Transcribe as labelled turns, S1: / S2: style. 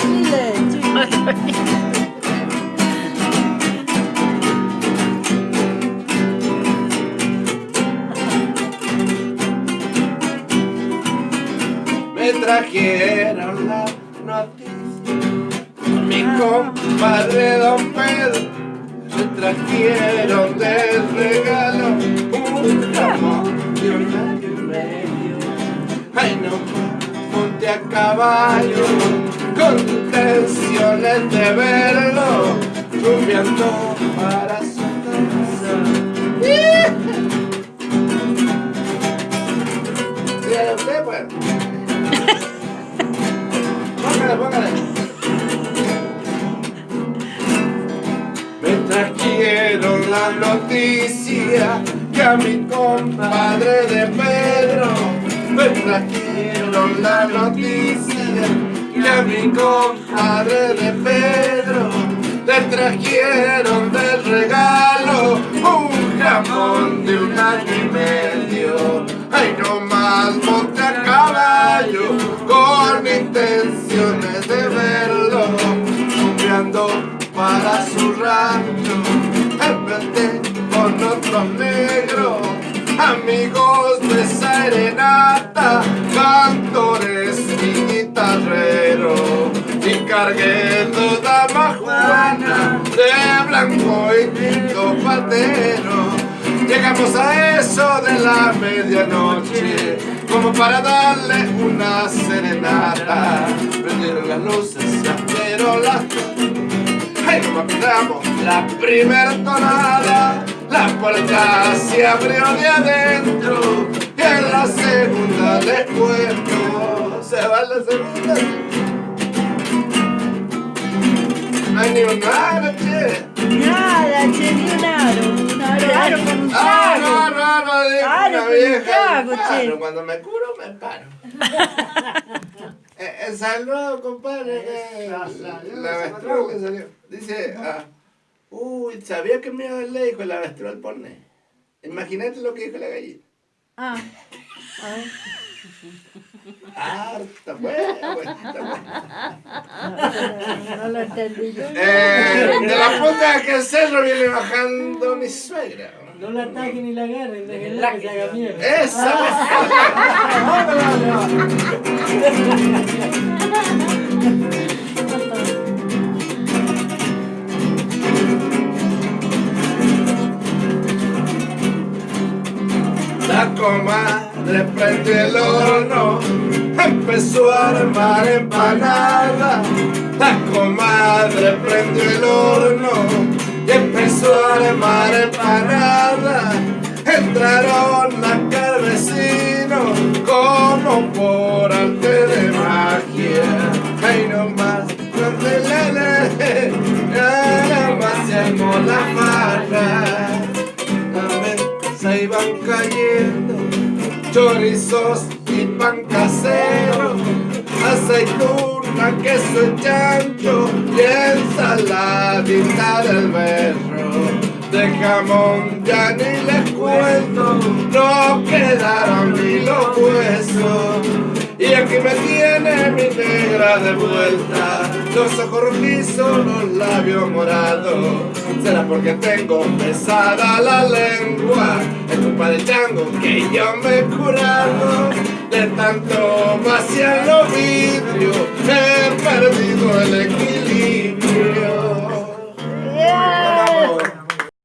S1: Chile, Chile.
S2: Me trajeron la noticia Mi compadre Don Pedro Me trajeron de regalo Un jamón y un año y medio Ay no, monte a caballo intenciones de verlo Rumbeando para su casa. Usted pues Póngale, póngale. Me trajeron la noticia que a mi compadre de Pedro me trajeron la noticia que a mi compadre de Pedro le trajeron de regalo un jamón de un año y medio. Ay, no más monte a caballo con intenciones de verlo, cambiando para su rancho, enfrente con otro negro, amigos de serenata, Llegamos a eso de la medianoche, como para darle una serenata. Prendieron las luces, pero las Ay, como apretamos la primer tonada, la puerta se abrió de adentro y en la segunda les cuento, se va la segunda. No hay ni un nada, no, no, dijo
S1: Aro
S2: una
S1: con un
S2: vieja.
S1: trago, che.
S2: Claro, cuando me curo me paro. eh, eh, saludo, compadre. que la, la avestruz que salió. Dice, ah, uy, sabía que me iba a dar le dijo el avestruz al pone. Imagínate lo que dijo la gallina.
S1: Ah, a ver.
S2: Ah, está bueno.
S1: No, lo entendí yo.
S2: Eh, de la punta de aquel cerro viene bajando mi suegra.
S3: No la ataquen ni la agarren, déjenla que se haga mierda.
S2: Esa La comadre prendió el horno, empezó a armar empanada. La comadre prendió el horno y empezó a armar empanada. Entraron acá vecinos como por arte de magia. Ay, no más, no te le, le, nada más se la farra se iban cayendo chorizos y pan casero, aceituna, queso y chancho y ensaladita del berro. De jamón ya ni les cuento, no quedaron ni los huesos. Y aquí me tiene mi negra de vuelta, los ojos rojizos, los labios morados. Será porque tengo pesada la lengua, es culpa del chango que yo me he curado. De tanto vaciar los vidrios, he perdido el equilibrio.